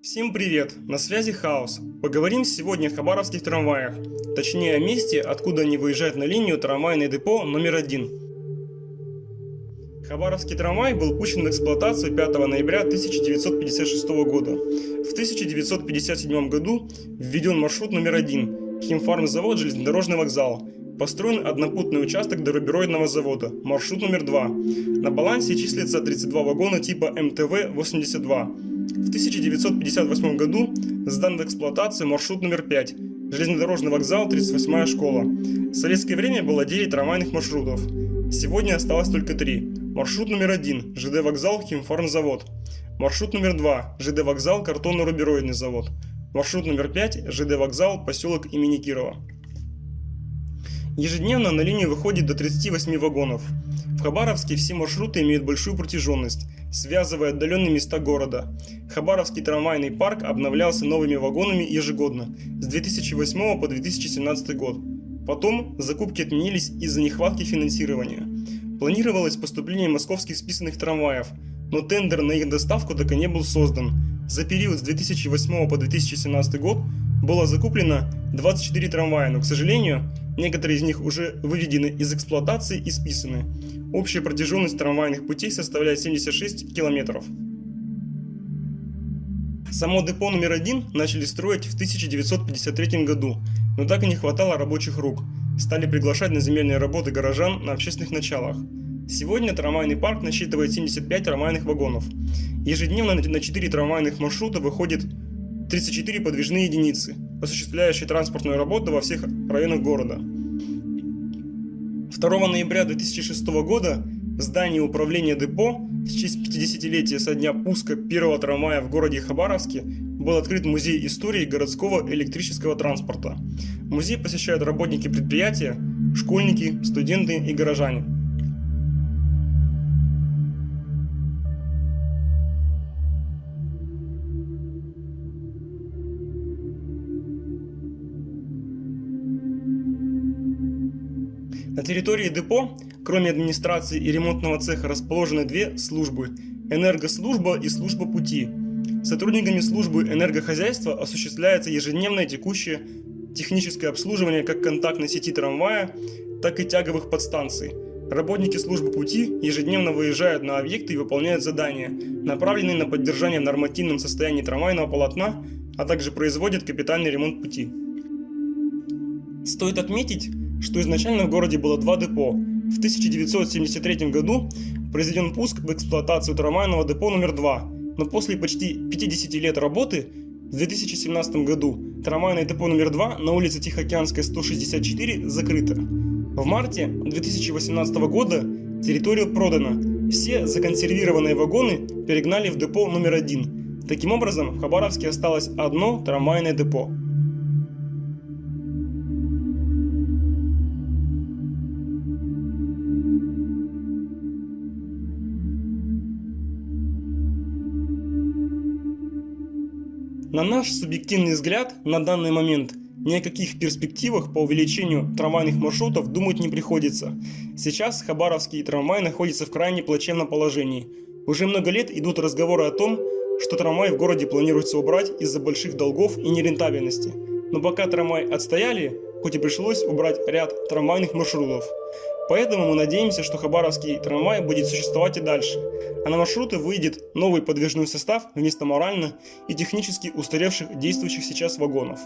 Всем привет! На связи Хаос. Поговорим сегодня о хабаровских трамваях, точнее о месте, откуда они выезжают на линию трамвайное депо номер один. Хабаровский трамвай был пущен в эксплуатацию 5 ноября 1956 года. В 1957 году введен маршрут номер один – химфармзавод железнодорожный вокзал. Построен однопутный участок до рубероидного завода, маршрут номер 2. На балансе числится 32 вагона типа МТВ-82. В 1958 году сдан в эксплуатацию маршрут номер 5, железнодорожный вокзал, 38-я школа. В советское время было 9 трамвайных маршрутов. Сегодня осталось только 3. Маршрут номер 1, ЖД вокзал, химфармзавод. Маршрут номер 2, ЖД вокзал, картонно-рубероидный завод. Маршрут номер 5, ЖД вокзал, поселок имени Кирова. Ежедневно на линию выходит до 38 вагонов. В Хабаровске все маршруты имеют большую протяженность, связывая отдаленные места города. Хабаровский трамвайный парк обновлялся новыми вагонами ежегодно, с 2008 по 2017 год. Потом закупки отменились из-за нехватки финансирования. Планировалось поступление московских списанных трамваев, но тендер на их доставку так и не был создан. За период с 2008 по 2017 год было закуплено 24 трамвая, но, к сожалению, некоторые из них уже выведены из эксплуатации и списаны. Общая протяженность трамвайных путей составляет 76 километров. Само депо номер один начали строить в 1953 году, но так и не хватало рабочих рук. Стали приглашать на земельные работы горожан на общественных началах. Сегодня трамвайный парк насчитывает 75 трамвайных вагонов. Ежедневно на 4 трамвайных маршрута выходит 34 подвижные единицы, осуществляющие транспортную работу во всех районах города. 2 ноября 2006 года в здании управления депо в честь 50-летия со дня пуска первого трамвая в городе Хабаровске был открыт музей истории городского электрического транспорта. Музей посещают работники предприятия, школьники, студенты и горожане. На территории депо, кроме администрации и ремонтного цеха, расположены две службы – энергослужба и служба пути. Сотрудниками службы энергохозяйства осуществляется ежедневное текущее техническое обслуживание как контактной сети трамвая, так и тяговых подстанций. Работники службы пути ежедневно выезжают на объекты и выполняют задания, направленные на поддержание в нормативном состоянии трамвайного полотна, а также производят капитальный ремонт пути. Стоит отметить, что изначально в городе было два депо. В 1973 году произведен пуск в эксплуатацию трамвайного депо номер 2, но после почти 50 лет работы в 2017 году трамвайное депо номер 2 на улице Тихоокеанская 164 закрыто. В марте 2018 года территория продана. Все законсервированные вагоны перегнали в депо номер 1. Таким образом, в Хабаровске осталось одно трамвайное депо. На наш субъективный взгляд, на данный момент ни о каких перспективах по увеличению трамвайных маршрутов думать не приходится. Сейчас Хабаровский трамвай находится в крайне плачевном положении. Уже много лет идут разговоры о том, что трамвай в городе планируется убрать из-за больших долгов и нерентабельности. Но пока трамвай отстояли, хоть и пришлось убрать ряд трамвайных маршрутов. Поэтому мы надеемся, что Хабаровский трамвай будет существовать и дальше, а на маршруты выйдет новый подвижной состав вместо морально и технически устаревших действующих сейчас вагонов.